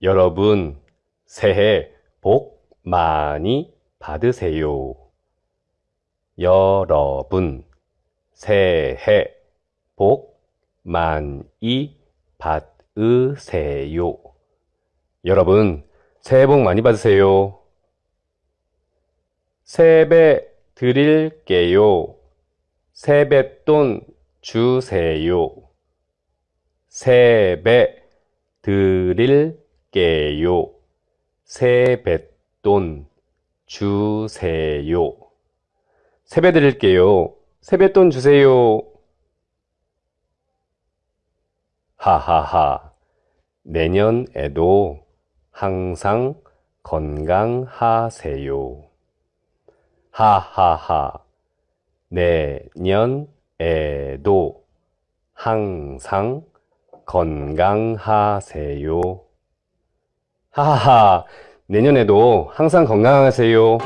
여러분, 새해 복 많이 받으세요. 여러분, 새해 복 많이 받으세요. 여러분, 새해 복 많이 받으세요. 세배 드릴게요. 세뱃돈 주세요. 세배 드릴게요. 세뱃돈 주세요. 세배 드릴게요. 세뱃돈 주세요. 하하하. 내년에도 항상 건강하세요. 하하하. 내년에도 항상 건강하세요. 하하하. 내년에도 항상 건강하세요.